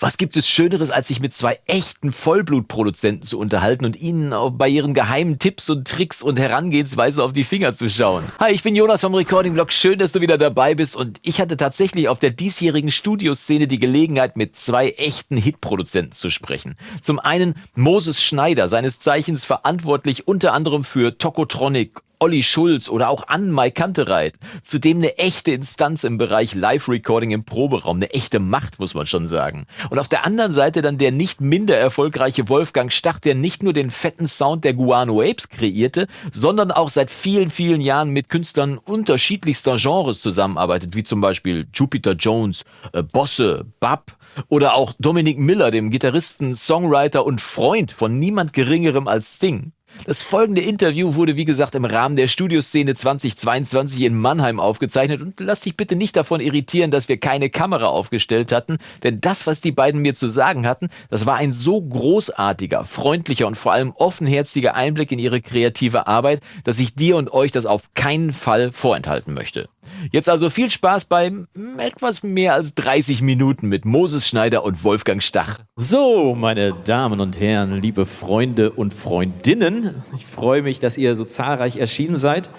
Was gibt es Schöneres, als sich mit zwei echten Vollblutproduzenten zu unterhalten und ihnen bei ihren geheimen Tipps und Tricks und Herangehensweisen auf die Finger zu schauen? Hi, ich bin Jonas vom Recording Blog. Schön, dass du wieder dabei bist. Und ich hatte tatsächlich auf der diesjährigen Studioszene die Gelegenheit, mit zwei echten Hitproduzenten zu sprechen. Zum einen Moses Schneider, seines Zeichens verantwortlich unter anderem für Tokotronic Olli Schulz oder auch Ann Mai Kantereit. Zudem eine echte Instanz im Bereich Live-Recording im Proberaum. Eine echte Macht, muss man schon sagen. Und auf der anderen Seite dann der nicht minder erfolgreiche Wolfgang Stach, der nicht nur den fetten Sound der Guano Apes kreierte, sondern auch seit vielen, vielen Jahren mit Künstlern unterschiedlichster Genres zusammenarbeitet, wie zum Beispiel Jupiter Jones, äh, Bosse, Bab oder auch Dominic Miller, dem Gitarristen, Songwriter und Freund von niemand Geringerem als Sting. Das folgende Interview wurde wie gesagt im Rahmen der Studioszene 2022 in Mannheim aufgezeichnet und lass dich bitte nicht davon irritieren, dass wir keine Kamera aufgestellt hatten, denn das, was die beiden mir zu sagen hatten, das war ein so großartiger, freundlicher und vor allem offenherziger Einblick in ihre kreative Arbeit, dass ich dir und euch das auf keinen Fall vorenthalten möchte. Jetzt also viel Spaß beim etwas mehr als 30 Minuten mit Moses Schneider und Wolfgang Stach. So, meine Damen und Herren, liebe Freunde und Freundinnen, ich freue mich, dass ihr so zahlreich erschienen seid,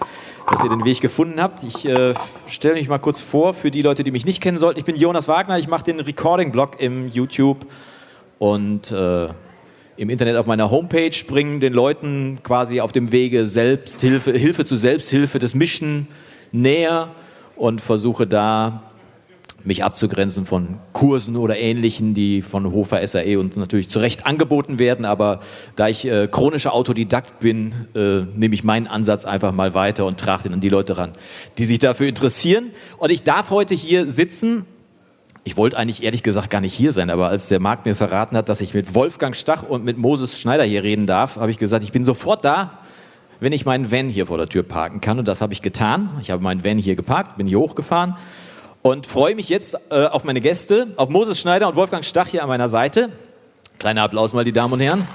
dass ihr den Weg gefunden habt. Ich äh, stelle mich mal kurz vor für die Leute, die mich nicht kennen sollten. Ich bin Jonas Wagner, ich mache den Recording-Blog im YouTube und äh, im Internet auf meiner Homepage, bringen den Leuten quasi auf dem Wege Selbsthilfe, Hilfe zu Selbsthilfe, das Mischen näher und versuche da mich abzugrenzen von Kursen oder Ähnlichen, die von Hofer SAE und natürlich zu Recht angeboten werden. Aber da ich äh, chronischer Autodidakt bin, äh, nehme ich meinen Ansatz einfach mal weiter und trage den an die Leute ran, die sich dafür interessieren. Und ich darf heute hier sitzen. Ich wollte eigentlich ehrlich gesagt gar nicht hier sein, aber als der Markt mir verraten hat, dass ich mit Wolfgang Stach und mit Moses Schneider hier reden darf, habe ich gesagt, ich bin sofort da wenn ich meinen Van hier vor der Tür parken kann. Und das habe ich getan. Ich habe meinen Van hier geparkt, bin hier hochgefahren und freue mich jetzt äh, auf meine Gäste, auf Moses Schneider und Wolfgang Stach hier an meiner Seite. Kleiner Applaus mal, die Damen und Herren.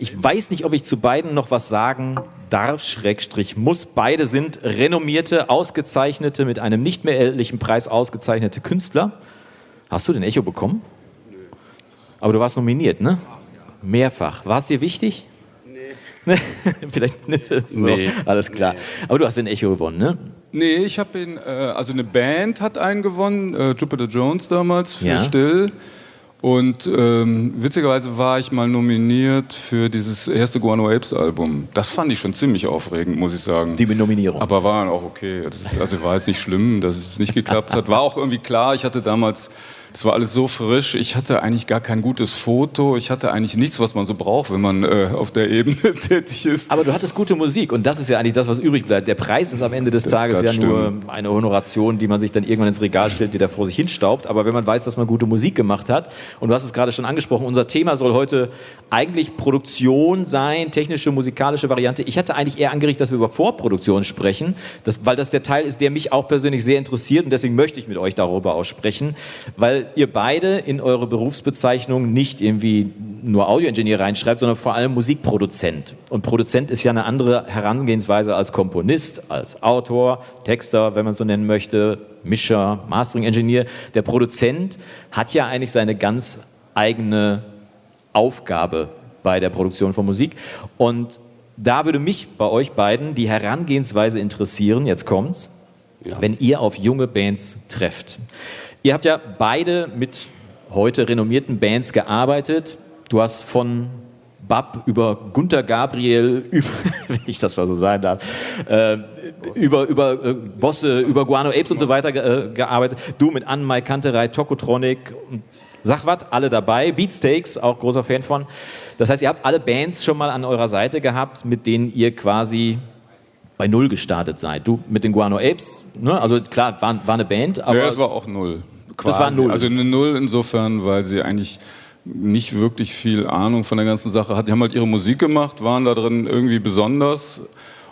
Ich weiß nicht, ob ich zu beiden noch was sagen darf, Schrägstrich muss. Beide sind renommierte, ausgezeichnete, mit einem nicht mehr erhältlichen Preis ausgezeichnete Künstler. Hast du den Echo bekommen? Aber du warst nominiert, ne? Mehrfach. War es dir wichtig? Nee. Vielleicht nicht. So, nee. Alles klar. Nee. Aber du hast den Echo gewonnen, ne? Nee, ich habe ihn, äh, also eine Band hat einen gewonnen, äh, Jupiter Jones damals für ja. Still. Und ähm, witzigerweise war ich mal nominiert für dieses erste Guano Apes Album. Das fand ich schon ziemlich aufregend, muss ich sagen. Die Nominierung. Aber war auch okay. Ist, also war jetzt nicht schlimm, dass es nicht geklappt hat. War auch irgendwie klar, ich hatte damals das war alles so frisch. Ich hatte eigentlich gar kein gutes Foto. Ich hatte eigentlich nichts, was man so braucht, wenn man äh, auf der Ebene tätig ist. Aber du hattest gute Musik und das ist ja eigentlich das, was übrig bleibt. Der Preis ist am Ende des Tages ja stimmt. nur eine Honoration, die man sich dann irgendwann ins Regal stellt, die da vor sich hinstaubt. Aber wenn man weiß, dass man gute Musik gemacht hat, und du hast es gerade schon angesprochen, unser Thema soll heute eigentlich Produktion sein, technische, musikalische Variante. Ich hatte eigentlich eher angerichtet, dass wir über Vorproduktion sprechen, das, weil das der Teil ist, der mich auch persönlich sehr interessiert und deswegen möchte ich mit euch darüber aussprechen, weil weil ihr beide in eure Berufsbezeichnung nicht irgendwie nur Audioingenieur reinschreibt, sondern vor allem Musikproduzent. Und Produzent ist ja eine andere Herangehensweise als Komponist, als Autor, Texter, wenn man so nennen möchte, Mischer, Mastering-Engineer. Der Produzent hat ja eigentlich seine ganz eigene Aufgabe bei der Produktion von Musik. Und da würde mich bei euch beiden die Herangehensweise interessieren, jetzt kommt's, ja. wenn ihr auf junge Bands trefft. Ihr habt ja beide mit heute renommierten Bands gearbeitet. Du hast von Bab über Gunter Gabriel, über, wenn ich das mal so sagen darf, äh, über, über äh, Bosse, über Guano Apes und so weiter äh, gearbeitet. Du mit Ann Mai Kanterei, Tokotronic und sag was, alle dabei. Beatsteaks, auch großer Fan von. Das heißt, ihr habt alle Bands schon mal an eurer Seite gehabt, mit denen ihr quasi bei Null gestartet seid. Du mit den Guano Apes, ne? also klar, war, war eine Band, aber... Ja, es war auch Null. Quasi. Das war Null. Also eine Null insofern, weil sie eigentlich nicht wirklich viel Ahnung von der ganzen Sache hat. Die haben halt ihre Musik gemacht, waren da drin irgendwie besonders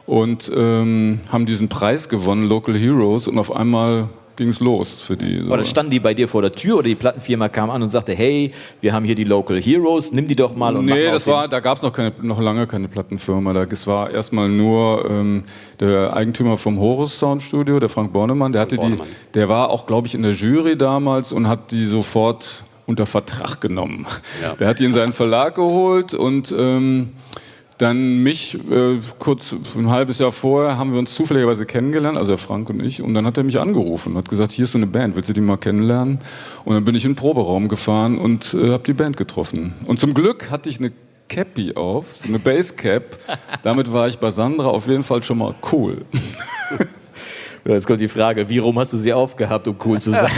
und ähm, haben diesen Preis gewonnen, Local Heroes, und auf einmal ging es los für die. So. Oder standen die bei dir vor der Tür oder die Plattenfirma kam an und sagte, hey, wir haben hier die Local Heroes, nimm die doch mal und Nee, das war, da gab es noch, keine, noch lange keine Plattenfirma. Das war erstmal nur ähm, der Eigentümer vom Horus Sound Studio, der Frank Bornemann, der hatte Bornemann. die, der war auch, glaube ich, in der Jury damals und hat die sofort unter Vertrag genommen. Ja. Der hat die in seinen Verlag geholt und ähm, dann mich, äh, kurz ein halbes Jahr vorher, haben wir uns zufälligerweise kennengelernt, also Frank und ich, und dann hat er mich angerufen und hat gesagt, hier ist so eine Band, willst du die mal kennenlernen? Und dann bin ich in den Proberaum gefahren und äh, habe die Band getroffen. Und zum Glück hatte ich eine Cappy auf, so eine Basscap. Damit war ich bei Sandra auf jeden Fall schon mal cool. Jetzt kommt die Frage, wie rum hast du sie aufgehabt, um cool zu sein?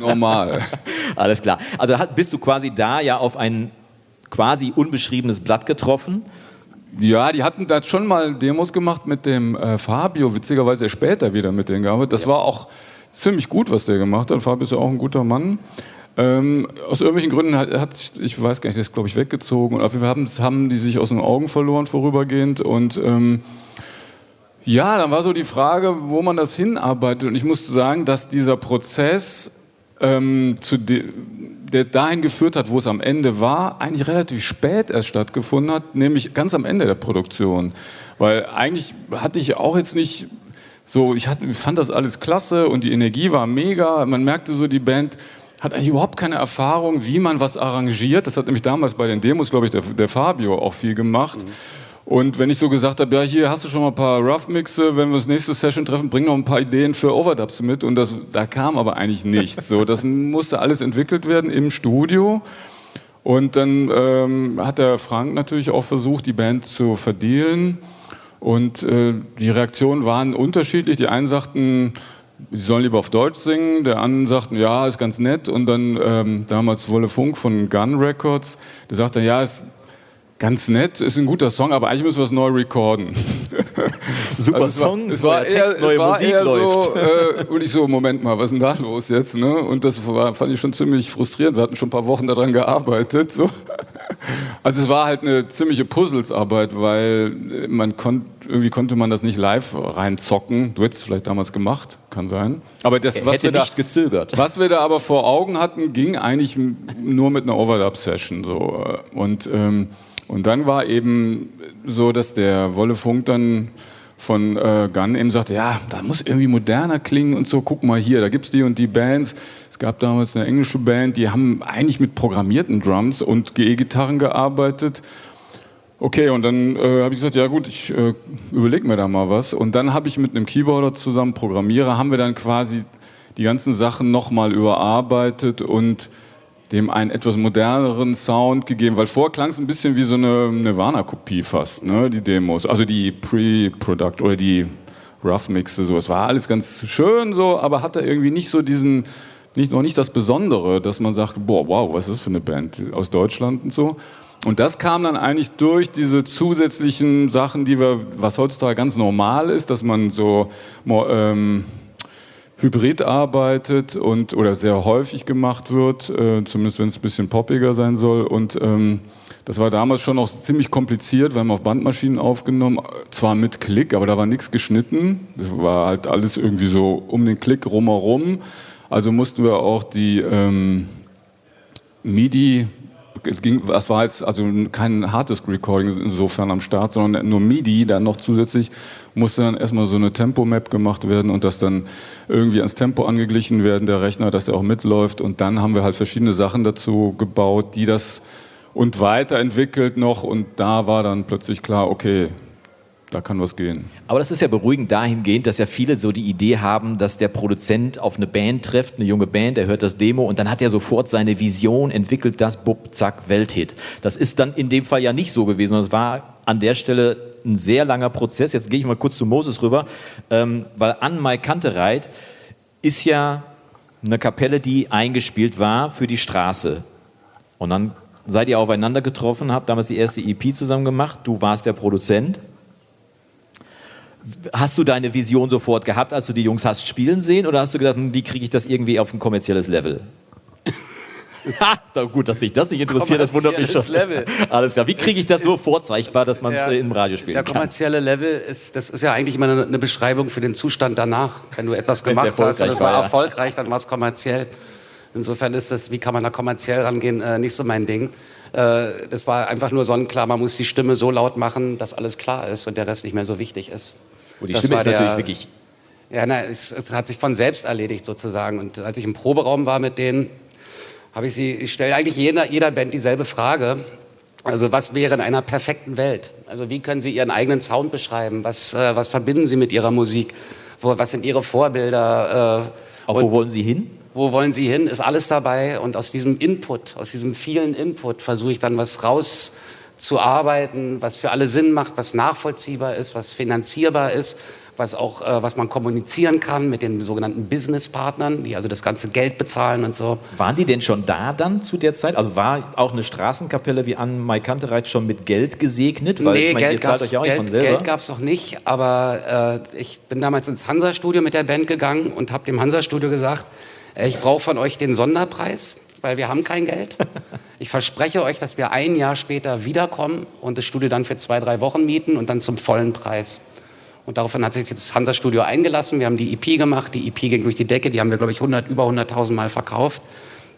Normal. Alles klar. Also bist du quasi da ja auf ein quasi unbeschriebenes Blatt getroffen. Ja, die hatten da schon mal Demos gemacht mit dem äh, Fabio, witzigerweise später wieder mit denen gearbeitet. Das ja. war auch ziemlich gut, was der gemacht hat. Fabio ist ja auch ein guter Mann. Ähm, aus irgendwelchen Gründen hat, hat ich weiß gar nicht, der ist glaube ich weggezogen. Und auf jeden Fall haben, haben die sich aus den Augen verloren vorübergehend. Und ähm, ja, dann war so die Frage, wo man das hinarbeitet. Und ich musste sagen, dass dieser Prozess ähm, zu der dahin geführt hat, wo es am Ende war, eigentlich relativ spät erst stattgefunden hat, nämlich ganz am Ende der Produktion. Weil eigentlich hatte ich auch jetzt nicht so, ich, hatte, fand das alles klasse und die Energie war mega. Man merkte so, die Band hat eigentlich überhaupt keine Erfahrung, wie man was arrangiert. Das hat nämlich damals bei den Demos, glaube ich, der, der Fabio auch viel gemacht. Mhm. Und wenn ich so gesagt habe, ja, hier hast du schon mal ein paar Rough-Mixe, wenn wir das nächste Session treffen, bring noch ein paar Ideen für Overdubs mit. Und das, da kam aber eigentlich nichts. So, das musste alles entwickelt werden im Studio. Und dann ähm, hat der Frank natürlich auch versucht, die Band zu verdealen. Und äh, die Reaktionen waren unterschiedlich. Die einen sagten, sie sollen lieber auf Deutsch singen. Der anderen sagten, ja, ist ganz nett. Und dann ähm, damals Wolle Funk von Gun Records, der sagte, ja, ist ganz nett, ist ein guter Song, aber eigentlich müssen wir es neu recorden. Super also Song, es war, es war eher, Text, neue es war Musik eher läuft. So, äh, und ich so, Moment mal, was ist denn da los jetzt? Ne? Und das war, fand ich schon ziemlich frustrierend. Wir hatten schon ein paar Wochen daran gearbeitet. So. Also es war halt eine ziemliche Puzzlesarbeit, weil man kon irgendwie konnte man das nicht live reinzocken. Du hättest es vielleicht damals gemacht, kann sein. Aber das, was wir da, gezögert. Was wir da aber vor Augen hatten, ging eigentlich nur mit einer Overlap-Session. So. Und ähm, und dann war eben so, dass der Wolle Funk dann von äh, Gunn eben sagte, ja, da muss irgendwie moderner klingen und so, guck mal hier, da gibt es die und die Bands. Es gab damals eine englische Band, die haben eigentlich mit programmierten Drums und GE-Gitarren gearbeitet. Okay, und dann äh, habe ich gesagt, ja gut, ich äh, überlege mir da mal was. Und dann habe ich mit einem Keyboarder zusammen, Programmierer, haben wir dann quasi die ganzen Sachen nochmal überarbeitet und dem einen etwas moderneren Sound gegeben, weil vorher klang es ein bisschen wie so eine Nirvana-Kopie fast, ne, die Demos, also die Pre-Product oder die Rough-Mixe, so. Es war alles ganz schön so, aber hatte irgendwie nicht so diesen, nicht, noch nicht das Besondere, dass man sagt, boah, wow, was ist das für eine Band aus Deutschland und so. Und das kam dann eigentlich durch diese zusätzlichen Sachen, die wir, was heutzutage ganz normal ist, dass man so ähm, hybrid arbeitet und oder sehr häufig gemacht wird, äh, zumindest wenn es ein bisschen poppiger sein soll. Und ähm, das war damals schon auch ziemlich kompliziert. Wir haben auf Bandmaschinen aufgenommen, zwar mit Klick, aber da war nichts geschnitten. Das war halt alles irgendwie so um den Klick rumherum. Also mussten wir auch die ähm, MIDI ging, das war jetzt also kein Harddisk-Recording insofern am Start, sondern nur MIDI, dann noch zusätzlich musste dann erstmal so eine Tempo-Map gemacht werden und das dann irgendwie ans Tempo angeglichen werden, der Rechner, dass der auch mitläuft. Und dann haben wir halt verschiedene Sachen dazu gebaut, die das und weiterentwickelt noch. Und da war dann plötzlich klar, okay, da kann was gehen. Aber das ist ja beruhigend dahingehend, dass ja viele so die Idee haben, dass der Produzent auf eine Band trifft, eine junge Band, der hört das Demo und dann hat er sofort seine Vision, entwickelt das, bub, zack, Welthit. Das ist dann in dem Fall ja nicht so gewesen. Es war an der Stelle ein sehr langer Prozess. Jetzt gehe ich mal kurz zu Moses rüber, ähm, weil An Mai Kantereit ist ja eine Kapelle, die eingespielt war für die Straße. Und dann seid ihr aufeinander getroffen, habt damals die erste EP zusammen gemacht. Du warst der Produzent Hast du deine Vision sofort gehabt, als du die Jungs hast spielen sehen, oder hast du gedacht, hm, wie kriege ich das irgendwie auf ein kommerzielles Level? Ha, gut, dass dich das nicht interessiert, das wundert mich schon. Level. Alles klar. Wie kriege ich das so vorzeigbar, dass man es ja, im Radio spielen kann? Der kommerzielle Level ist, das ist ja eigentlich immer eine, eine Beschreibung für den Zustand danach. Wenn du etwas gemacht hast und es war, war erfolgreich, dann war es kommerziell. Insofern ist das, wie kann man da kommerziell rangehen, äh, nicht so mein Ding. Äh, das war einfach nur sonnenklar, man muss die Stimme so laut machen, dass alles klar ist und der Rest nicht mehr so wichtig ist. Und die das Stimme ist natürlich wirklich ja, na, es, es, hat sich von selbst erledigt sozusagen. Und als ich im Proberaum war mit denen, habe ich sie, ich stelle eigentlich jeder, jeder Band dieselbe Frage. Also was wäre in einer perfekten Welt? Also wie können Sie Ihren eigenen Sound beschreiben? Was, äh, was verbinden Sie mit Ihrer Musik? Wo, was sind Ihre Vorbilder? Äh, Auch wo wollen Sie hin? Wo wollen Sie hin? Ist alles dabei? Und aus diesem Input, aus diesem vielen Input versuche ich dann was rauszuarbeiten, was für alle Sinn macht, was nachvollziehbar ist, was finanzierbar ist was auch, äh, was man kommunizieren kann mit den sogenannten Businesspartnern, die also das ganze Geld bezahlen und so. Waren die denn schon da dann zu der Zeit? Also war auch eine Straßenkapelle wie an Maikantereit schon mit Geld gesegnet? Weil nee, ich mein, Geld gab es gab's noch nicht, aber äh, ich bin damals ins Hansa-Studio mit der Band gegangen und habe dem Hansa-Studio gesagt, äh, ich brauche von euch den Sonderpreis weil wir haben kein Geld. Ich verspreche euch, dass wir ein Jahr später wiederkommen und das Studio dann für zwei, drei Wochen mieten und dann zum vollen Preis. Und daraufhin hat sich das Hansa-Studio eingelassen. Wir haben die EP gemacht. Die EP ging durch die Decke. Die haben wir, glaube ich, 100, über 100.000 Mal verkauft.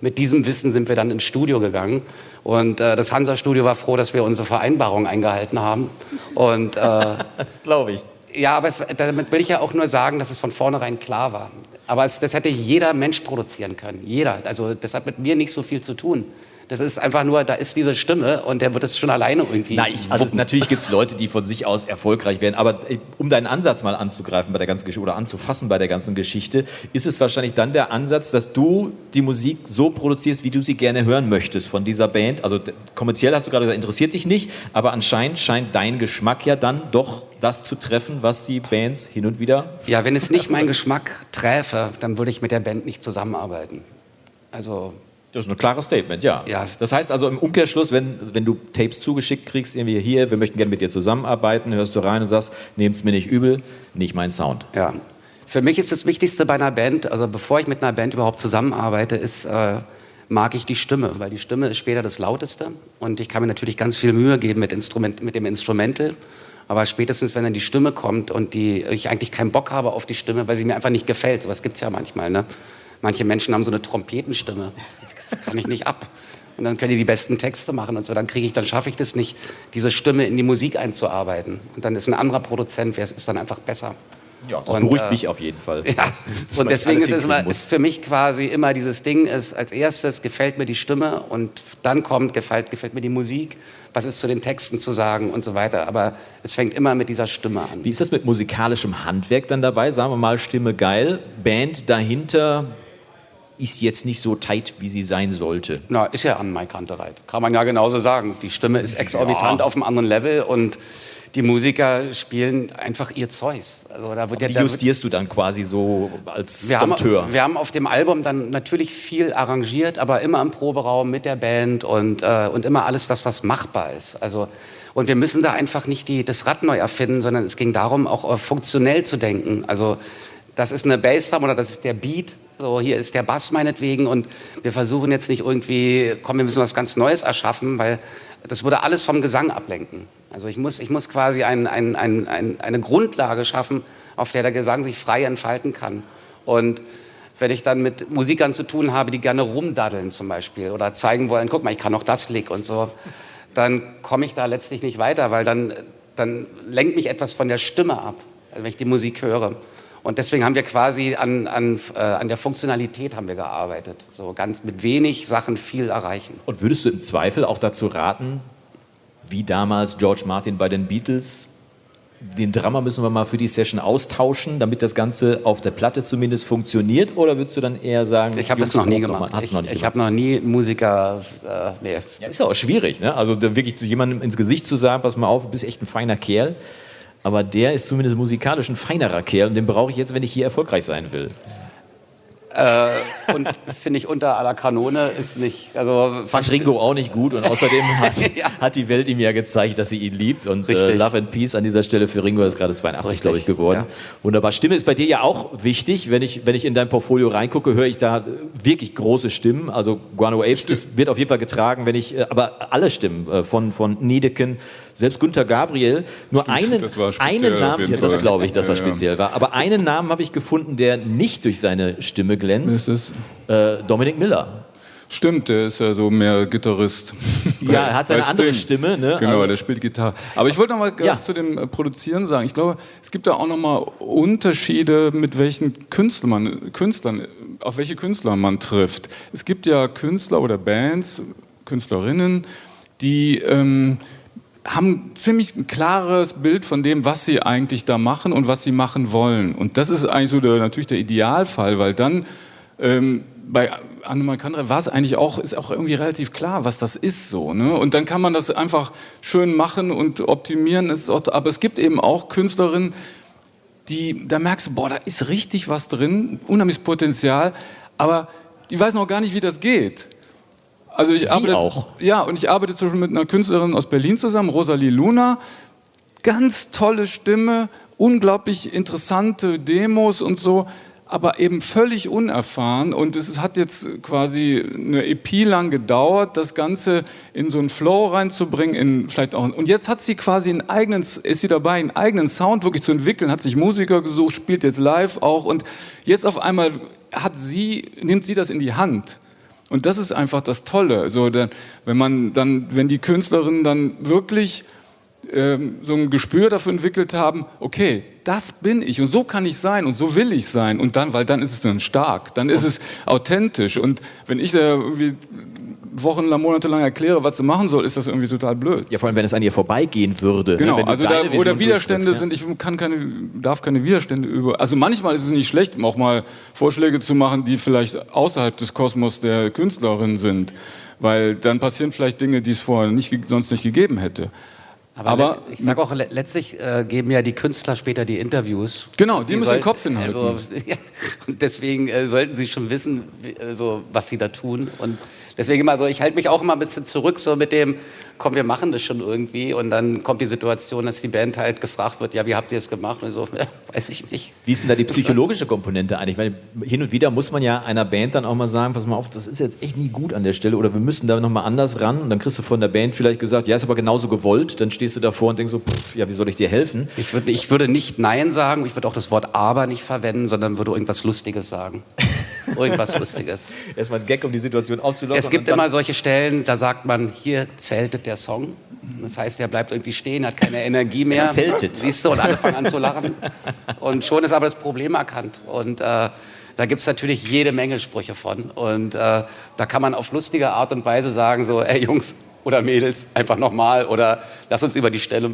Mit diesem Wissen sind wir dann ins Studio gegangen. Und äh, das Hansa-Studio war froh, dass wir unsere Vereinbarung eingehalten haben. Und, äh, das glaube ich. Ja, aber es, damit will ich ja auch nur sagen, dass es von vornherein klar war. Aber es, das hätte jeder Mensch produzieren können. Jeder. Also das hat mit mir nicht so viel zu tun. Das ist einfach nur, da ist diese Stimme und der wird es schon alleine irgendwie. Na, ich, also natürlich gibt es Leute, die von sich aus erfolgreich werden, aber äh, um deinen Ansatz mal anzugreifen bei der ganzen Geschichte oder anzufassen bei der ganzen Geschichte, ist es wahrscheinlich dann der Ansatz, dass du die Musik so produzierst, wie du sie gerne hören möchtest von dieser Band. Also kommerziell hast du gerade gesagt, interessiert dich nicht, aber anscheinend scheint dein Geschmack ja dann doch das zu treffen, was die Bands hin und wieder. Ja, wenn es nicht meinen Geschmack träfe, dann würde ich mit der Band nicht zusammenarbeiten. Also das ist ein klares Statement, ja. ja. Das heißt also im Umkehrschluss, wenn, wenn du Tapes zugeschickt kriegst, irgendwie hier, wir möchten gerne mit dir zusammenarbeiten, hörst du rein und sagst, nehmt es mir nicht übel, nicht mein Sound. Ja. Für mich ist das Wichtigste bei einer Band, also bevor ich mit einer Band überhaupt zusammenarbeite, ist, äh, mag ich die Stimme, weil die Stimme ist später das Lauteste und ich kann mir natürlich ganz viel Mühe geben mit, Instrument, mit dem Instrumental, aber spätestens, wenn dann die Stimme kommt und die, ich eigentlich keinen Bock habe auf die Stimme, weil sie mir einfach nicht gefällt, sowas gibt es ja manchmal, ne? Manche Menschen haben so eine Trompetenstimme kann ich nicht ab. Und dann können die die besten Texte machen und so. Dann kriege ich, dann schaffe ich das nicht, diese Stimme in die Musik einzuarbeiten. Und dann ist ein anderer Produzent, wer ist dann einfach besser. Ja, das und, beruhigt äh, mich auf jeden Fall. Ja. Und deswegen ist es immer, ist für mich quasi immer dieses Ding, ist als erstes gefällt mir die Stimme und dann kommt, gefällt, gefällt mir die Musik, was ist zu den Texten zu sagen und so weiter. Aber es fängt immer mit dieser Stimme an. Wie ist das mit musikalischem Handwerk dann dabei? Sagen wir mal, Stimme geil, Band dahinter, ist jetzt nicht so tight, wie sie sein sollte. Na, ist ja an Mike Hunterreit. Kann man ja genauso sagen. Die Stimme ist exorbitant ja. auf einem anderen Level und die Musiker spielen einfach ihr Zeugs. Also da wird ja, wie justierst du dann quasi so als wir Dompteur? Haben, wir haben auf dem Album dann natürlich viel arrangiert, aber immer im Proberaum mit der Band und, äh, und immer alles das, was machbar ist. Also, und wir müssen da einfach nicht die, das Rad neu erfinden, sondern es ging darum, auch funktionell zu denken. Also das ist eine Bassdrum oder das ist der Beat so, hier ist der Bass meinetwegen und wir versuchen jetzt nicht irgendwie, komm, wir müssen was ganz Neues erschaffen, weil das würde alles vom Gesang ablenken. Also ich muss, ich muss quasi ein, ein, ein, ein, eine Grundlage schaffen, auf der der Gesang sich frei entfalten kann. Und wenn ich dann mit Musikern zu tun habe, die gerne rumdaddeln zum Beispiel oder zeigen wollen, guck mal, ich kann auch das Lick und so, dann komme ich da letztlich nicht weiter, weil dann, dann lenkt mich etwas von der Stimme ab, wenn ich die Musik höre. Und deswegen haben wir quasi an, an, äh, an der Funktionalität haben wir gearbeitet. So ganz mit wenig Sachen viel erreichen. Und würdest du im Zweifel auch dazu raten, wie damals George Martin bei den Beatles, den Drummer müssen wir mal für die Session austauschen, damit das Ganze auf der Platte zumindest funktioniert? Oder würdest du dann eher sagen, ich habe das noch nie gemacht. Hast ich, noch ich habe noch nie Musiker. Äh, nee. Ja, ist ja auch schwierig, ne? Also wirklich zu jemandem ins Gesicht zu sagen, pass mal auf, du bist echt ein feiner Kerl aber der ist zumindest musikalisch ein feinerer Kerl und den brauche ich jetzt, wenn ich hier erfolgreich sein will. Äh, und finde ich unter aller Kanone ist nicht. Also fand Ringo auch nicht gut und außerdem hat, ja. hat, die Welt ihm ja gezeigt, dass sie ihn liebt und äh, Love and Peace an dieser Stelle für Ringo ist gerade 82, glaube ich, geworden. Ja. Wunderbar. Stimme ist bei dir ja auch wichtig. Wenn ich, wenn ich in dein Portfolio reingucke, höre ich da wirklich große Stimmen. Also Guano Apes ist, wird auf jeden Fall getragen, wenn ich, äh, aber alle Stimmen äh, von, von Niedeken, selbst Günther Gabriel, nur Stimmt, einen, einen Namen, ja, das glaube ich, dass das speziell war, aber einen Namen habe ich gefunden, der nicht durch seine Stimme glänzt. Ist äh, Dominik Miller. Stimmt, der ist ja so mehr Gitarrist. Ja, er hat seine andere Stimme. Ne? Genau, der spielt Gitarre. Aber ich wollte noch mal was ja. zu dem äh, Produzieren sagen. Ich glaube, es gibt da auch noch mal Unterschiede, mit welchen Künstlern man, Künstlern, auf welche Künstler man trifft. Es gibt ja Künstler oder Bands, Künstlerinnen, die ähm, haben ziemlich ein klares Bild von dem, was sie eigentlich da machen und was sie machen wollen. Und das ist eigentlich so der, natürlich der Idealfall, weil dann ähm, bei Annemal Kandre war es eigentlich auch, ist auch irgendwie relativ klar, was das ist so. Ne? Und dann kann man das einfach schön machen und optimieren. Aber es gibt eben auch Künstlerinnen, die, da merkst du, boah, da ist richtig was drin, unheimliches Potenzial, aber die weiß noch gar nicht, wie das geht. Also ich Sie arbeite auch. Ja, und ich arbeite zum Beispiel mit einer Künstlerin aus Berlin zusammen, Rosalie Luna. Ganz tolle Stimme, unglaublich interessante Demos und so, aber eben völlig unerfahren. Und es hat jetzt quasi eine EP lang gedauert, das Ganze in so einen Flow reinzubringen, in vielleicht auch. Und jetzt hat sie quasi einen eigenen, ist sie dabei, einen eigenen Sound wirklich zu entwickeln, hat sich Musiker gesucht, spielt jetzt live auch und jetzt auf einmal hat sie, nimmt sie das in die Hand und das ist einfach das Tolle. So, wenn man dann, wenn die Künstlerinnen dann wirklich ähm, so ein Gespür dafür entwickelt haben, okay, das bin ich und so kann ich sein und so will ich sein und dann, weil dann ist es dann stark, dann ist es authentisch und wenn ich da irgendwie wochenlang, monatelang erkläre, was sie machen soll, ist das irgendwie total blöd. Ja, vor allem, wenn es an ihr vorbeigehen würde. Ne? Genau, ne? also da, wo da Widerstände sind, ich kann keine, darf keine Widerstände über. Also manchmal ist es nicht schlecht, auch mal Vorschläge zu machen, die vielleicht außerhalb des Kosmos der Künstlerin sind, weil dann passieren vielleicht Dinge, die es vorher nicht, sonst nicht gegeben hätte. Aber, Aber ich sage auch, letztlich äh, geben ja die Künstler später die Interviews. Genau, die, die müssen den Kopf hinhalten. Also, ja, und deswegen äh, sollten sie schon wissen, wie, also, was sie da tun. Und Deswegen immer so, ich halte mich auch immer ein bisschen zurück, so mit dem, komm, wir machen das schon irgendwie. Und dann kommt die Situation, dass die Band halt gefragt wird, ja, wie habt ihr es gemacht? Und so, ja, weiß ich nicht. Wie ist denn da die psychologische Komponente eigentlich? Weil hin und wieder muss man ja einer Band dann auch mal sagen, pass mal auf, das ist jetzt echt nie gut an der Stelle oder wir müssen da nochmal anders ran. Und dann kriegst du von der Band vielleicht gesagt, ja, ist aber genauso gewollt. Dann stehst du davor und denkst so, pff, ja, wie soll ich dir helfen? Ich, würd, ich würde nicht Nein sagen, ich würde auch das Wort Aber nicht verwenden, sondern würde irgendwas Lustiges sagen. irgendwas Lustiges. Erstmal ein Gag, um die Situation aufzulockern. Es gibt immer solche Stellen, da sagt man, hier zeltet der Song. Das heißt, der bleibt irgendwie stehen, hat keine Energie mehr. Er zeltet. Siehst du, und alle fangen an zu lachen. Und schon ist aber das Problem erkannt. Und äh, da gibt es natürlich jede Menge Sprüche von. Und äh, da kann man auf lustige Art und Weise sagen, so, ey Jungs, oder Mädels einfach nochmal oder lass uns über die Stelle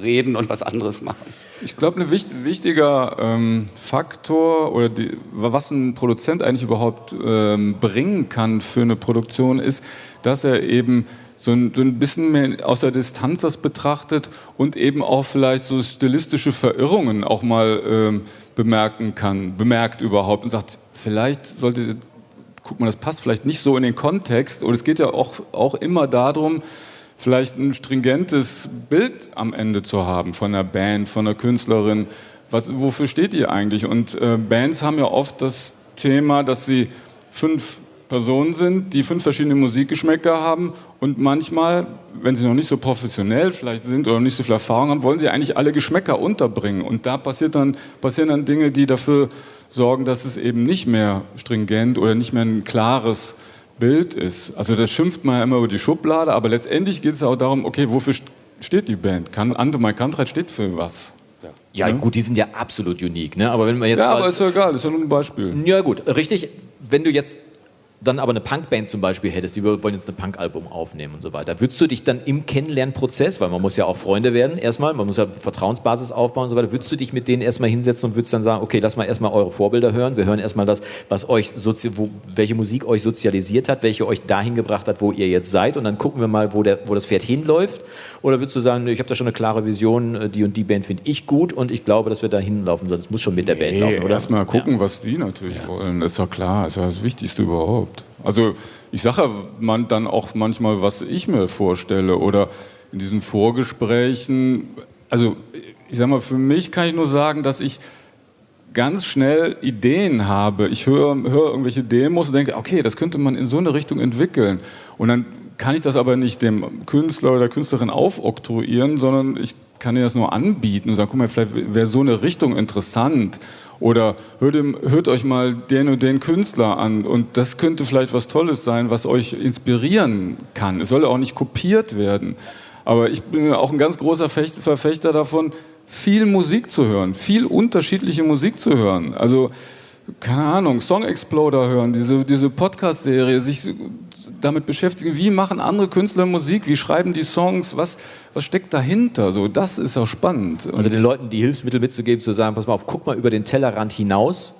reden und was anderes machen. Ich glaube, ein wichtig, wichtiger ähm, Faktor oder die, was ein Produzent eigentlich überhaupt ähm, bringen kann für eine Produktion ist, dass er eben so ein, so ein bisschen mehr aus der Distanz das betrachtet und eben auch vielleicht so stilistische Verirrungen auch mal ähm, bemerken kann, bemerkt überhaupt und sagt, vielleicht sollte guck mal, das passt vielleicht nicht so in den Kontext. Und es geht ja auch, auch immer darum, vielleicht ein stringentes Bild am Ende zu haben von einer Band, von einer Künstlerin. Was, wofür steht die eigentlich? Und äh, Bands haben ja oft das Thema, dass sie fünf Personen sind, die fünf verschiedene Musikgeschmäcker haben und manchmal, wenn sie noch nicht so professionell vielleicht sind oder nicht so viel Erfahrung haben, wollen sie eigentlich alle Geschmäcker unterbringen. Und da passiert dann, passieren dann Dinge, die dafür sorgen, dass es eben nicht mehr stringent oder nicht mehr ein klares Bild ist. Also das schimpft man ja immer über die Schublade, aber letztendlich geht es auch darum, okay, wofür steht die Band? Kann, Andemai Kantreit steht für was? Ja, ja, gut, die sind ja absolut unique, ne? Aber wenn man jetzt ja, aber ist ja egal, ist ja nur ein Beispiel. Ja, gut, richtig. Wenn du jetzt dann aber eine Punkband zum Beispiel hättest, die wollen jetzt ein Punkalbum aufnehmen und so weiter, würdest du dich dann im Kennenlernprozess, weil man muss ja auch Freunde werden erstmal, man muss ja Vertrauensbasis aufbauen und so weiter, würdest du dich mit denen erstmal hinsetzen und würdest dann sagen, okay, lass mal erstmal eure Vorbilder hören, wir hören erstmal das, was euch, wo, welche Musik euch sozialisiert hat, welche euch dahin gebracht hat, wo ihr jetzt seid und dann gucken wir mal, wo, der, wo das Pferd hinläuft oder würdest du sagen, ich habe da schon eine klare Vision, äh, die und die Band finde ich gut und ich glaube, dass wir da hinlaufen sollen, das muss schon mit der Band laufen, oder? Erstmal gucken, ja. was die natürlich ja. wollen, ist ja klar, ist ja das Wichtigste überhaupt. Also ich sage man dann auch manchmal, was ich mir vorstelle oder in diesen Vorgesprächen. Also ich sage mal, für mich kann ich nur sagen, dass ich ganz schnell Ideen habe. Ich höre, höre irgendwelche Demos und denke, okay, das könnte man in so eine Richtung entwickeln. Und dann kann ich das aber nicht dem Künstler oder der Künstlerin aufoktroyieren, sondern ich kann dir das nur anbieten und sagen, guck mal, vielleicht wäre so eine Richtung interessant oder hört, hört, euch mal den und den Künstler an und das könnte vielleicht was Tolles sein, was euch inspirieren kann. Es soll auch nicht kopiert werden. Aber ich bin auch ein ganz großer Verfechter davon, viel Musik zu hören, viel unterschiedliche Musik zu hören. Also, keine Ahnung, Song Exploder hören, diese, diese Podcast-Serie, sich damit beschäftigen, wie machen andere Künstler Musik, wie schreiben die Songs, was, was steckt dahinter? So, das ist auch spannend. Und also den Leuten die Hilfsmittel mitzugeben, zu sagen, pass mal auf, guck mal über den Tellerrand hinaus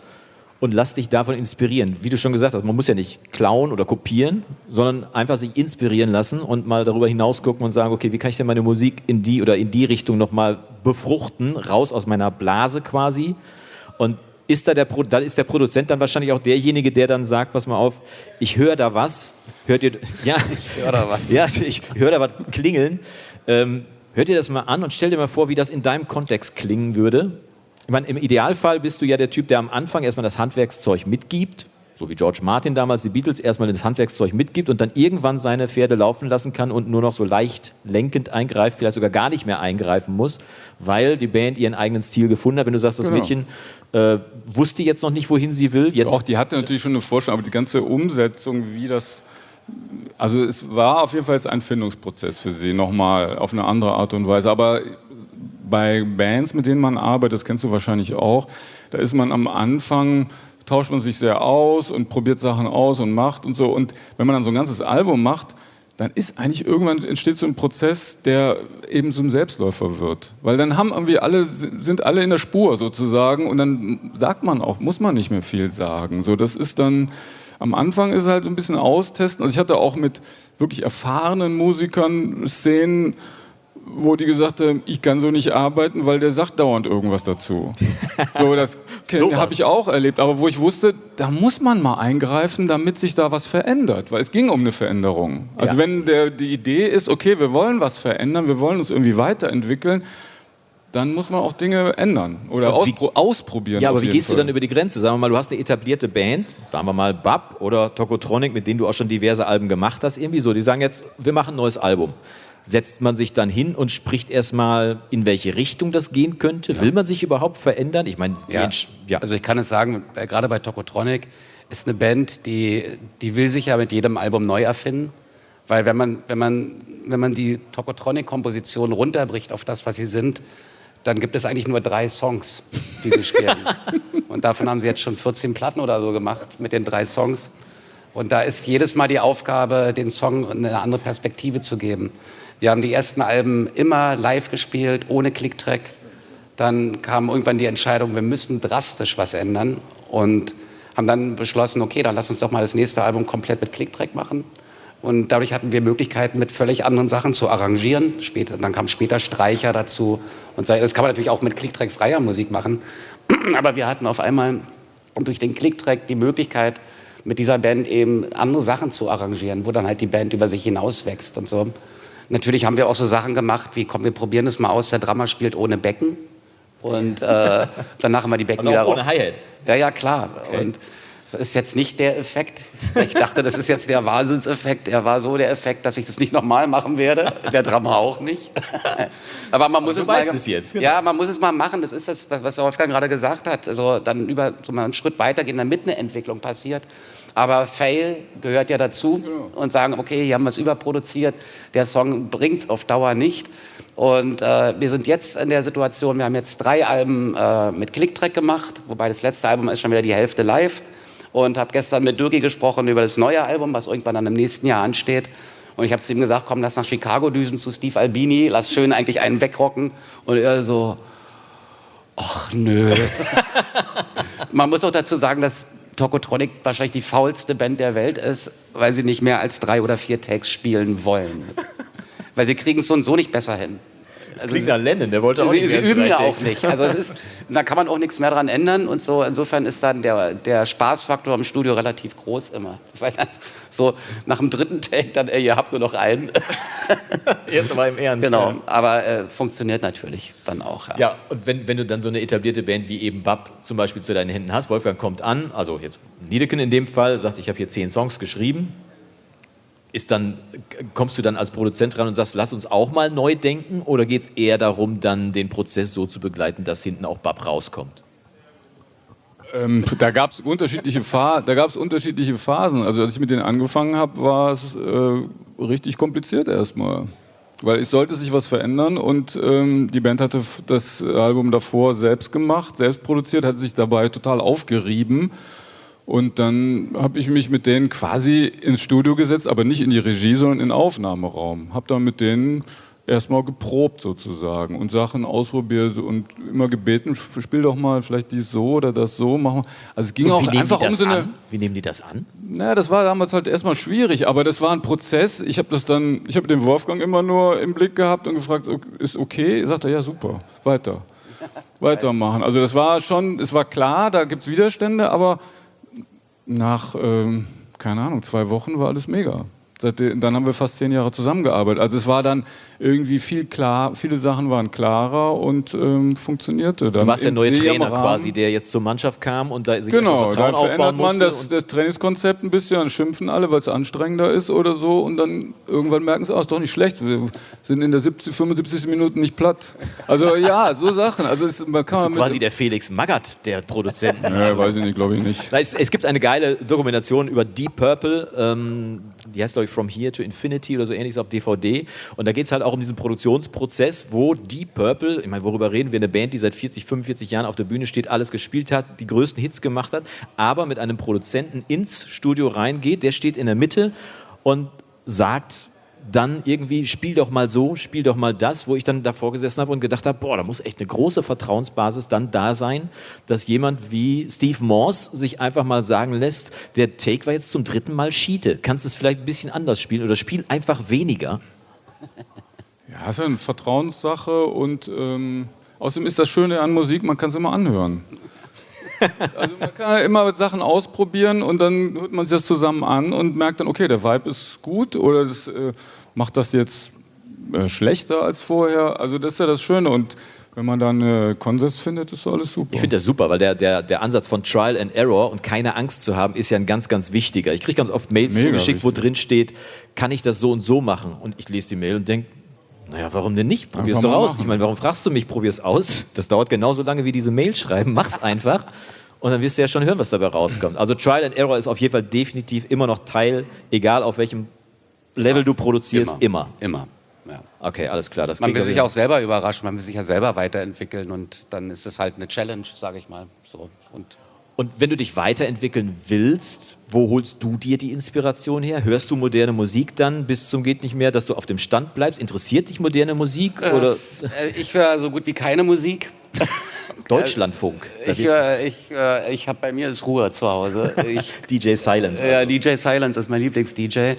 und lass dich davon inspirieren. Wie du schon gesagt hast, man muss ja nicht klauen oder kopieren, sondern einfach sich inspirieren lassen und mal darüber hinaus gucken und sagen, okay, wie kann ich denn meine Musik in die oder in die Richtung nochmal befruchten, raus aus meiner Blase quasi und ist da der, da ist der Produzent dann wahrscheinlich auch derjenige, der dann sagt, pass mal auf, ich höre da was, hört ihr, ja, ich höre da was, ja, ich höre da was klingeln, ähm, hört ihr das mal an und stell dir mal vor, wie das in deinem Kontext klingen würde. Ich meine, im Idealfall bist du ja der Typ, der am Anfang erstmal das Handwerkszeug mitgibt, so wie George Martin damals die Beatles erstmal das Handwerkszeug mitgibt und dann irgendwann seine Pferde laufen lassen kann und nur noch so leicht lenkend eingreift, vielleicht sogar gar nicht mehr eingreifen muss, weil die Band ihren eigenen Stil gefunden hat. Wenn du sagst, das genau. Mädchen äh, wusste jetzt noch nicht, wohin sie will. Jetzt Auch die hatte natürlich schon eine Vorstellung, aber die ganze Umsetzung, wie das also es war auf jeden Fall jetzt ein Findungsprozess für sie, nochmal auf eine andere Art und Weise. Aber bei Bands, mit denen man arbeitet, das kennst du wahrscheinlich auch, da ist man am Anfang tauscht man sich sehr aus und probiert Sachen aus und macht und so. Und wenn man dann so ein ganzes Album macht, dann ist eigentlich irgendwann entsteht so ein Prozess, der eben ein Selbstläufer wird. Weil dann haben irgendwie alle, sind alle in der Spur sozusagen und dann sagt man auch, muss man nicht mehr viel sagen. So, das ist dann, am Anfang ist halt so ein bisschen austesten. Also ich hatte auch mit wirklich erfahrenen Musikern Szenen, wo die gesagt haben, ich kann so nicht arbeiten, weil der sagt dauernd irgendwas dazu. So, das habe ich auch erlebt. Aber wo ich wusste, da muss man mal eingreifen, damit sich da was verändert. Weil es ging um eine Veränderung. Also ja. wenn der, die Idee ist, okay, wir wollen was verändern, wir wollen uns irgendwie weiterentwickeln, dann muss man auch Dinge ändern oder auspro ausprobieren. Ja, aber wie gehst Fall. du dann über die Grenze? Sagen wir mal, du hast eine etablierte Band, sagen wir mal Bab oder Tokotronic, mit denen du auch schon diverse Alben gemacht hast, irgendwie so. Die sagen jetzt, wir machen ein neues Album setzt man sich dann hin und spricht erstmal, in welche Richtung das gehen könnte? Ja. Will man sich überhaupt verändern? Ich meine, ja. ja. Also ich kann es sagen, äh, gerade bei Tokotronic ist eine Band, die, die will sich ja mit jedem Album neu erfinden. Weil wenn man, wenn man, wenn man die Tokotronic-Komposition runterbricht auf das, was sie sind, dann gibt es eigentlich nur drei Songs, die sie spielen. und davon haben sie jetzt schon 14 Platten oder so gemacht mit den drei Songs. Und da ist jedes Mal die Aufgabe, den Song eine andere Perspektive zu geben. Wir haben die ersten Alben immer live gespielt, ohne Clicktrack. Dann kam irgendwann die Entscheidung, wir müssen drastisch was ändern und haben dann beschlossen, okay, dann lass uns doch mal das nächste Album komplett mit Clicktrack machen. Und dadurch hatten wir Möglichkeiten, mit völlig anderen Sachen zu arrangieren. Später, dann kam später Streicher dazu. Und das kann man natürlich auch mit Clicktrack freier Musik machen. Aber wir hatten auf einmal durch den Clicktrack die Möglichkeit, mit dieser Band eben andere Sachen zu arrangieren, wo dann halt die Band über sich hinaus wächst und so. Natürlich haben wir auch so Sachen gemacht wie, komm, wir probieren es mal aus, der Drama spielt ohne Becken. Und äh, danach haben wir die Becken wieder ohne Hi-Hat? Ja, ja, klar. Okay. Und das ist jetzt nicht der Effekt. Ich dachte, das ist jetzt der Wahnsinnseffekt. Er war so der Effekt, dass ich das nicht nochmal machen werde. Der Drama auch nicht. Aber man muss es mal. Es jetzt. Ja, man muss es mal machen. Das ist das, was Wolfgang gerade gesagt hat. Also dann über so mal einen Schritt weitergehen, damit eine Entwicklung passiert. Aber Fail gehört ja dazu genau. und sagen, okay, hier haben wir es überproduziert, der Song bringt es auf Dauer nicht. Und äh, wir sind jetzt in der Situation, wir haben jetzt drei Alben äh, mit Clicktrack gemacht, wobei das letzte Album ist schon wieder die Hälfte live. und habe gestern mit Dürgi gesprochen über das neue Album, was irgendwann dann im nächsten Jahr ansteht. Und ich habe zu ihm gesagt, komm, lass nach Chicago düsen zu Steve Albini, lass schön eigentlich einen wegrocken. Und er so, ach nö. Man muss auch dazu sagen, dass Tokotronic wahrscheinlich die faulste Band der Welt ist, weil sie nicht mehr als drei oder vier Takes spielen wollen. weil sie kriegen es so und so nicht besser hin. Also Klingt nach Lennon, der wollte auch sie, nicht Sie üben ja auch nicht. Also es ist, da kann man auch nichts mehr dran ändern und so. Insofern ist dann der, der Spaßfaktor im Studio relativ groß immer. Weil dann so nach dem dritten Take dann, ey, ihr habt nur noch einen. Jetzt aber im Ernst. Genau, aber äh, funktioniert natürlich dann auch. Ja, ja und wenn, wenn du dann so eine etablierte Band wie eben Bab zum Beispiel zu deinen Händen hast, Wolfgang kommt an, also jetzt Niedeken in dem Fall, sagt, ich habe hier zehn Songs geschrieben, ist dann, kommst du dann als Produzent ran und sagst, lass uns auch mal neu denken oder geht es eher darum, dann den Prozess so zu begleiten, dass hinten auch Bab rauskommt? Ähm, da gab es unterschiedliche, unterschiedliche Phasen. Also als ich mit denen angefangen habe, war es äh, richtig kompliziert erstmal. Weil es sollte sich was verändern und ähm, die Band hatte das Album davor selbst gemacht, selbst produziert, hat sich dabei total aufgerieben und dann habe ich mich mit denen quasi ins Studio gesetzt, aber nicht in die Regie, sondern in den Aufnahmeraum. Habe dann mit denen erstmal geprobt sozusagen und Sachen ausprobiert und immer gebeten, spiel doch mal vielleicht dies so oder das so machen. Also es ging auch einfach um so eine. An? Wie nehmen die das an? Naja, das war damals halt erstmal schwierig, aber das war ein Prozess. Ich habe das dann, ich habe den Wolfgang immer nur im Blick gehabt und gefragt, ist okay? Sagt er, ja super, weiter, weitermachen. Also das war schon, es war klar, da gibt es Widerstände, aber nach, ähm, keine Ahnung, zwei Wochen war alles mega. Dann haben wir fast zehn Jahre zusammengearbeitet. Also es war dann irgendwie viel klar, viele Sachen waren klarer und ähm, funktionierte. Dann du warst der neue Trainer quasi, der jetzt zur Mannschaft kam und da sich genau, Vertrauen dann verändert man das, das, Trainingskonzept ein bisschen, dann schimpfen alle, weil es anstrengender ist oder so und dann irgendwann merken sie, oh, ist doch nicht schlecht, wir sind in der 70, 75 Minuten nicht platt. Also ja, so Sachen. Also es, man kann Bist du quasi der Felix Magath der Produzenten? Ja, weiß ich nicht, glaube ich nicht. Es, es, gibt eine geile Dokumentation über Deep Purple, ähm, die heißt glaube ich From Here to Infinity oder so ähnliches auf DVD. Und da geht es halt auch um diesen Produktionsprozess, wo Deep Purple, ich meine, worüber reden wir, eine Band, die seit 40, 45 Jahren auf der Bühne steht, alles gespielt hat, die größten Hits gemacht hat, aber mit einem Produzenten ins Studio reingeht, der steht in der Mitte und sagt, dann irgendwie spiel doch mal so, spiel doch mal das, wo ich dann davor gesessen habe und gedacht habe, boah, da muss echt eine große Vertrauensbasis dann da sein, dass jemand wie Steve Morse sich einfach mal sagen lässt, der Take war jetzt zum dritten Mal Schiete. Kannst du es vielleicht ein bisschen anders spielen oder spiel einfach weniger? Ja, ist eine Vertrauenssache und ähm, außerdem ist das Schöne an Musik, man kann es immer anhören. Also man kann immer Sachen ausprobieren und dann hört man sich das zusammen an und merkt dann, okay, der Vibe ist gut oder das äh, macht das jetzt äh, schlechter als vorher. Also das ist ja das Schöne und wenn man dann äh, Konsens findet, ist alles super. Ich finde das super, weil der, der, der Ansatz von Trial and Error und keine Angst zu haben, ist ja ein ganz, ganz wichtiger. Ich kriege ganz oft Mails Mega zugeschickt, wichtig. wo drin steht, kann ich das so und so machen? Und ich lese die Mail und denke, naja, warum denn nicht? Probier's doch aus. Ich meine, warum fragst du mich, probier's aus? Das dauert genauso lange wie diese Mail schreiben. Mach's einfach. Und dann wirst du ja schon hören, was dabei rauskommt. Also Trial and Error ist auf jeden Fall definitiv immer noch Teil, egal auf welchem Level du produzierst, immer. Immer. immer. Ja. Okay, alles klar. Das man will sich auch selber überraschen, man will sich ja selber weiterentwickeln und dann ist es halt eine Challenge, sage ich mal. So. Und und wenn du dich weiterentwickeln willst, wo holst du dir die Inspiration her? Hörst du moderne Musik dann bis zum geht nicht mehr, dass du auf dem Stand bleibst? Interessiert dich moderne Musik? Äh, oder? Äh, ich höre so gut wie keine Musik. Deutschlandfunk. Ich, äh, ich, äh, ich habe bei mir ist Ruhe zu Hause. Ich, DJ Silence. Also. Ja, DJ Silence ist mein Lieblings-DJ.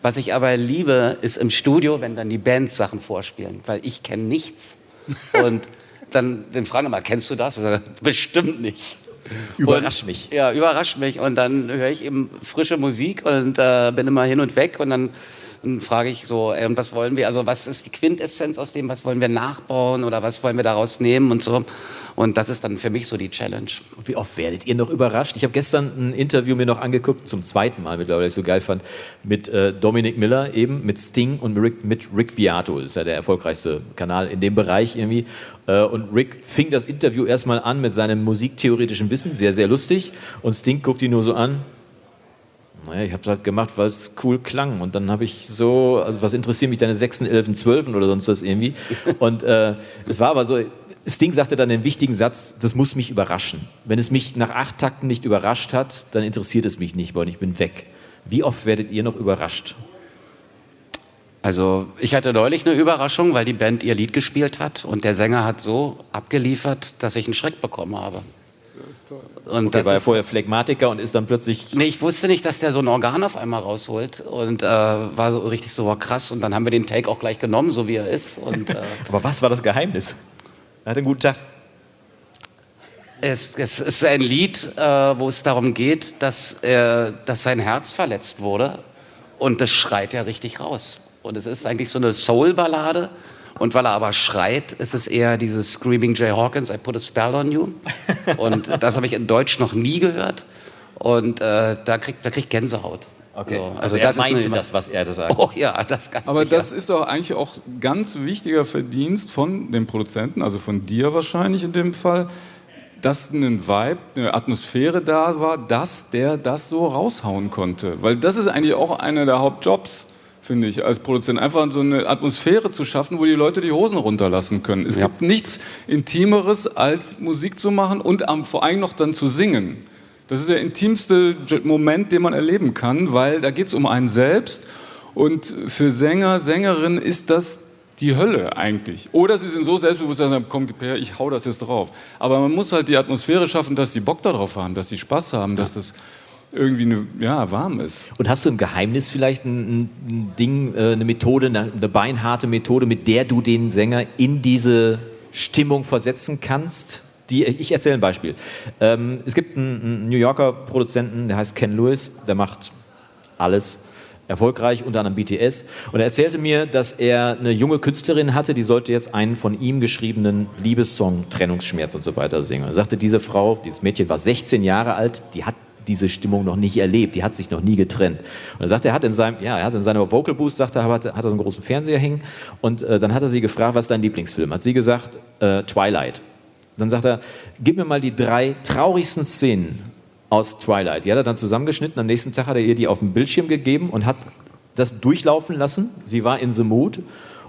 Was ich aber liebe, ist im Studio, wenn dann die Bands Sachen vorspielen, weil ich kenne nichts. Und dann, dann fragen immer, kennst du das? Bestimmt nicht. Überrasch mich. Ja, überrascht mich. Und dann höre ich eben frische Musik und äh, bin immer hin und weg und dann, dann frage ich so, und was wollen wir, also was ist die Quintessenz aus dem, was wollen wir nachbauen oder was wollen wir daraus nehmen und so. Und das ist dann für mich so die Challenge. Wie oft werdet ihr noch überrascht? Ich habe gestern ein Interview mir noch angeguckt, zum zweiten Mal mittlerweile, ich so geil fand, mit äh, Dominic Miller eben, mit Sting und Rick, mit Rick Beato. Das ist ja der erfolgreichste Kanal in dem Bereich irgendwie. Äh, und Rick fing das Interview erstmal an mit seinem musiktheoretischen Wissen, sehr, sehr lustig. Und Sting guckt ihn nur so an, naja, ich habe es halt gemacht, weil es cool klang. Und dann habe ich so, also was interessieren mich deine 6., 11., 12. oder sonst was irgendwie. Und äh, es war aber so, Sting sagte dann den wichtigen Satz, das muss mich überraschen. Wenn es mich nach acht Takten nicht überrascht hat, dann interessiert es mich nicht, weil ich bin weg. Wie oft werdet ihr noch überrascht? Also ich hatte neulich eine Überraschung, weil die Band ihr Lied gespielt hat und der Sänger hat so abgeliefert, dass ich einen Schreck bekommen habe. Und okay, war er vorher Phlegmatiker und ist dann plötzlich. Nee, ich wusste nicht, dass der so ein Organ auf einmal rausholt und äh, war so richtig so krass. Und dann haben wir den Take auch gleich genommen, so wie er ist. Und, äh, Aber was war das Geheimnis? Er hatte einen guten Tag. Es, es ist ein Lied, äh, wo es darum geht, dass, dass sein Herz verletzt wurde und das schreit er richtig raus. Und es ist eigentlich so eine Soul-Ballade. Und weil er aber schreit, ist es eher dieses Screaming Jay Hawkins, I put a spell on you. Und das habe ich in Deutsch noch nie gehört. Und äh, da kriegt da kriegt Gänsehaut. Okay. So, also, also er das meinte das, was er da sagt. Oh ja, das ganz Aber sicher. das ist doch eigentlich auch ganz wichtiger Verdienst von dem Produzenten, also von dir wahrscheinlich in dem Fall, dass ein Vibe, eine Atmosphäre da war, dass der das so raushauen konnte. Weil das ist eigentlich auch einer der Hauptjobs finde ich, als Produzent. Einfach so eine Atmosphäre zu schaffen, wo die Leute die Hosen runterlassen können. Es ja. gibt nichts Intimeres, als Musik zu machen und vor allem noch dann zu singen. Das ist der intimste Moment, den man erleben kann, weil da geht es um einen selbst. Und für Sänger, Sängerinnen ist das die Hölle eigentlich. Oder sie sind so selbstbewusst, dass sie sagen, komm, her, ich hau das jetzt drauf. Aber man muss halt die Atmosphäre schaffen, dass sie Bock darauf haben, dass sie Spaß haben, ja. dass das irgendwie eine, ja, warm ist. Und hast du ein Geheimnis vielleicht, ein, ein Ding, äh, eine Methode, eine, eine beinharte Methode, mit der du den Sänger in diese Stimmung versetzen kannst? Die, ich erzähle ein Beispiel. Ähm, es gibt einen, New Yorker Produzenten, der heißt Ken Lewis, der macht alles erfolgreich, unter anderem BTS. Und er erzählte mir, dass er eine junge Künstlerin hatte, die sollte jetzt einen von ihm geschriebenen Liebessong, Trennungsschmerz und so weiter singen. Er sagte, diese Frau, dieses Mädchen war 16 Jahre alt, die hat diese Stimmung noch nicht erlebt, die hat sich noch nie getrennt. Und er sagt, er hat in seinem, ja, er hat in seiner Vocal Boost, sagt er, hat, hat er so einen großen Fernseher hängen und äh, dann hat er sie gefragt, was ist dein Lieblingsfilm? Hat sie gesagt, äh, Twilight. Dann sagt er, gib mir mal die drei traurigsten Szenen aus Twilight. Die hat er dann zusammengeschnitten, am nächsten Tag hat er ihr die auf dem Bildschirm gegeben und hat das durchlaufen lassen. Sie war in the mood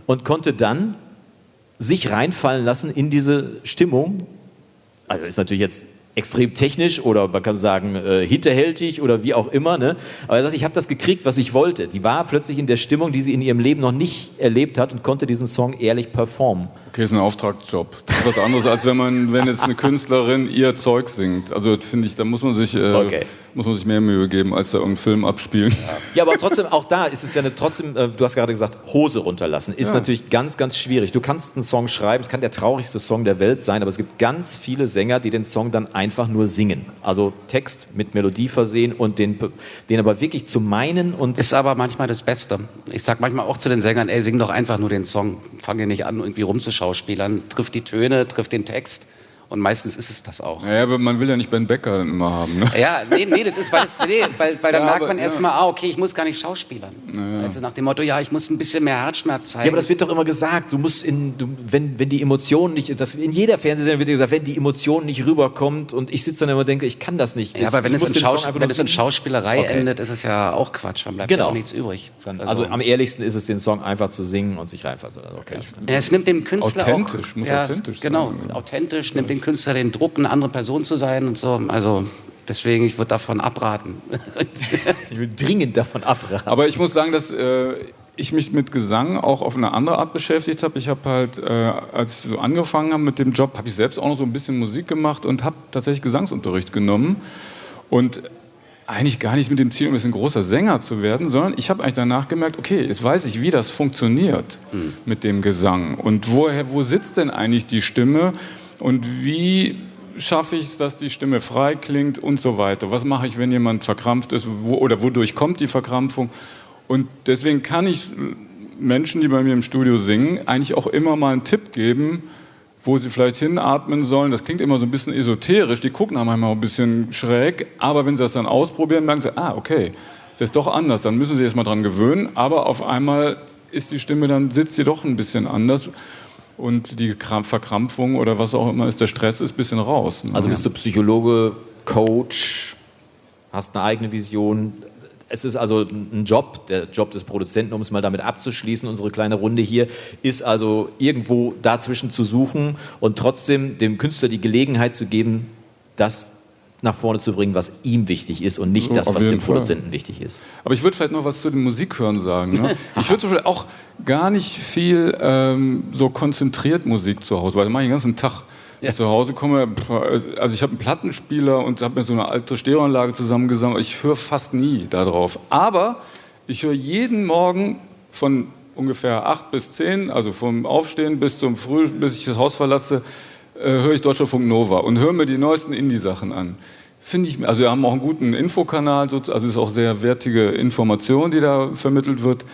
und konnte dann sich reinfallen lassen in diese Stimmung. Also ist natürlich jetzt extrem technisch oder man kann sagen äh, hinterhältig oder wie auch immer. Ne? Aber er sagt, ich habe das gekriegt, was ich wollte. Die war plötzlich in der Stimmung, die sie in ihrem Leben noch nicht erlebt hat und konnte diesen Song ehrlich performen. Okay, ist ein Auftragsjob. Das ist was anderes, als wenn man, wenn jetzt eine Künstlerin ihr Zeug singt. Also finde ich, da muss man sich äh, okay muss man sich mehr Mühe geben, als da irgendeinen Film abspielen. Ja, aber trotzdem, auch da ist es ja eine, trotzdem, äh, du hast gerade gesagt, Hose runterlassen, ist ja. natürlich ganz, ganz schwierig. Du kannst einen Song schreiben, es kann der traurigste Song der Welt sein, aber es gibt ganz viele Sänger, die den Song dann einfach nur singen. Also Text mit Melodie versehen und den, den aber wirklich zu meinen und... Ist aber manchmal das Beste. Ich sag manchmal auch zu den Sängern, ey, sing doch einfach nur den Song. Fange nicht an, irgendwie rumzuschauspielern. Trifft die Töne, trifft den Text. Und meistens ist es das auch. Ja, aber man will ja nicht Ben Becker immer haben. Ne? Ja, nee, nee, das ist, weil, das, nee, weil, weil dann ja, merkt man ja. erstmal, ah, okay, ich muss gar nicht schauspielern. Ja. Also nach dem Motto, ja, ich muss ein bisschen mehr Herzschmerz zeigen. Ja, aber das wird doch immer gesagt, du musst in, du, wenn, wenn die Emotionen nicht, das, in jeder Fernsehsendung wird gesagt, wenn die Emotion nicht rüberkommt und ich sitze dann immer und denke, ich kann das nicht. Ja, aber wenn, es in, Schaus wenn es in, Schauspielerei okay. endet, ist es ja auch Quatsch, dann bleibt genau. ja auch nichts übrig. Also, also, am ehrlichsten ist es, den Song einfach zu singen und sich reinfassen. Also okay. Ja, es nimmt dem Künstler authentisch, auch, muss authentisch genau, sein. Genau, authentisch, nimmt dem Künstler den Druck eine andere Person zu sein und so. Also deswegen, ich würde davon abraten. ich würde dringend davon abraten. Aber ich muss sagen, dass äh, ich mich mit Gesang auch auf eine andere Art beschäftigt habe. Ich habe halt, äh, als ich so angefangen habe mit dem Job, habe ich selbst auch noch so ein bisschen Musik gemacht und habe tatsächlich Gesangsunterricht genommen. Und eigentlich gar nicht mit dem Ziel, um ein großer Sänger zu werden, sondern ich habe eigentlich danach gemerkt, okay, jetzt weiß ich, wie das funktioniert mhm. mit dem Gesang und woher, wo sitzt denn eigentlich die Stimme und wie schaffe ich es, dass die Stimme frei klingt und so weiter. Was mache ich, wenn jemand verkrampft ist wo, oder wodurch kommt die Verkrampfung? Und deswegen kann ich Menschen, die bei mir im Studio singen, eigentlich auch immer mal einen Tipp geben, wo sie vielleicht hinatmen sollen. Das klingt immer so ein bisschen esoterisch, die gucken einmal ein bisschen schräg, aber wenn sie das dann ausprobieren, merken sie, ah, okay, das ist doch anders, dann müssen sie erst mal dran gewöhnen, aber auf einmal ist die Stimme, dann sitzt sie doch ein bisschen anders und die Verkrampfung oder was auch immer ist, der Stress ist ein bisschen raus. Ne? Also bist du Psychologe, Coach, hast eine eigene Vision. es ist also ein Job, der Job des Produzenten, um es mal damit abzuschließen, unsere kleine Runde hier, ist also irgendwo dazwischen zu suchen und trotzdem dem Künstler die Gelegenheit zu geben, das nach vorne zu bringen, was ihm wichtig ist und nicht so, das, was dem Fall. Produzenten wichtig ist. Aber ich würde vielleicht noch was zu den Musikhören sagen. Ne? ich würde zum Beispiel auch gar nicht viel ähm, so konzentriert Musik zu Hause, weil ich mache den ganzen Tag ja. zu Hause komme, also ich habe einen Plattenspieler und habe mir so eine alte Stereoanlage zusammengesammelt. Ich höre fast nie darauf. Aber ich höre jeden Morgen von ungefähr acht bis zehn, also vom Aufstehen bis zum Früh, bis ich das Haus verlasse, äh, höre ich Deutschlandfunk Nova und höre mir die neuesten Indie-Sachen an. Finde ich, also wir haben auch einen guten Infokanal, also es ist auch sehr wertige Information, die da vermittelt wird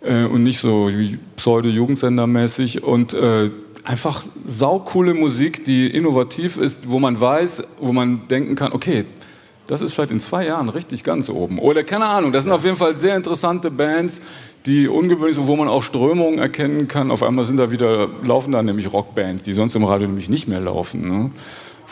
äh, und nicht so pseudo-Jugendsendermäßig und äh, einfach saukoole Musik, die innovativ ist, wo man weiß, wo man denken kann, okay, das ist vielleicht in zwei Jahren richtig ganz oben. Oder keine Ahnung, das sind auf jeden Fall sehr interessante Bands, die ungewöhnlich sind, wo man auch Strömungen erkennen kann. Auf einmal sind da wieder, laufen da nämlich Rockbands, die sonst im Radio nämlich nicht mehr laufen. Ne?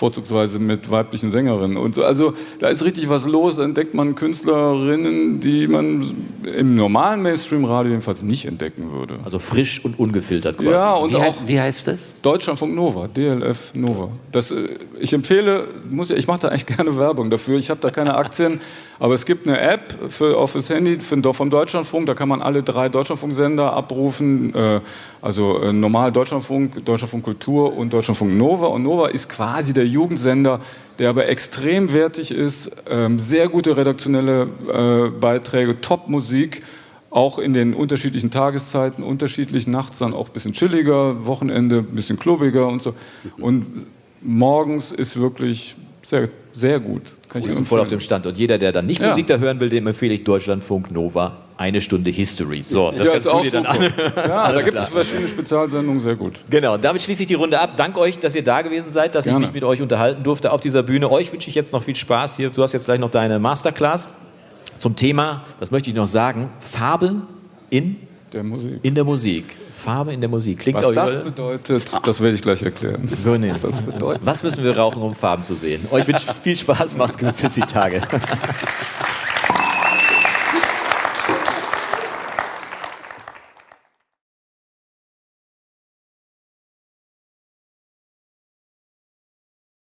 Vorzugsweise mit weiblichen Sängerinnen. Und so, also da ist richtig was los, da entdeckt man Künstlerinnen, die man im normalen Mainstream-Radio jedenfalls nicht entdecken würde. Also frisch und ungefiltert quasi. Ja, und wie, auch wie heißt das? Deutschlandfunk Nova, DLF Nova. Das, äh, ich empfehle, muss, ich mache da eigentlich gerne Werbung dafür, ich habe da keine Aktien, aber es gibt eine App für, auf das Handy für, vom Deutschlandfunk, da kann man alle drei Deutschlandfunksender abrufen, äh, also äh, normal Deutschlandfunk, Deutschlandfunk Kultur und Deutschlandfunk Nova. Und Nova ist quasi der Jugendsender, der aber extrem wertig ist, ähm, sehr gute redaktionelle äh, Beiträge, Top-Musik, auch in den unterschiedlichen Tageszeiten, unterschiedlich, nachts dann auch ein bisschen chilliger, Wochenende ein bisschen klobiger und so. Und morgens ist wirklich sehr, sehr gut. Kann ich voll auf dem Stand. Und jeder, der dann nicht ja. Musik da hören will, dem empfehle ich Deutschlandfunk Nova eine Stunde History. So, das ja, kannst du dir dann an. Ja, da gibt es verschiedene Spezialsendungen, sehr gut. Genau, damit schließe ich die Runde ab. Dank euch, dass ihr da gewesen seid, dass Gerne. ich mich mit euch unterhalten durfte auf dieser Bühne. Euch wünsche ich jetzt noch viel Spaß hier. Du hast jetzt gleich noch deine Masterclass zum Thema, das möchte ich noch sagen, Farbe in der Musik. In der Musik. Farbe in der Musik. Klingt Was das bedeutet, das werde ich gleich erklären. Was das bedeutet. Was müssen wir rauchen, um Farben zu sehen? Euch wünsche ich viel Spaß, macht's gut, bis die Tage.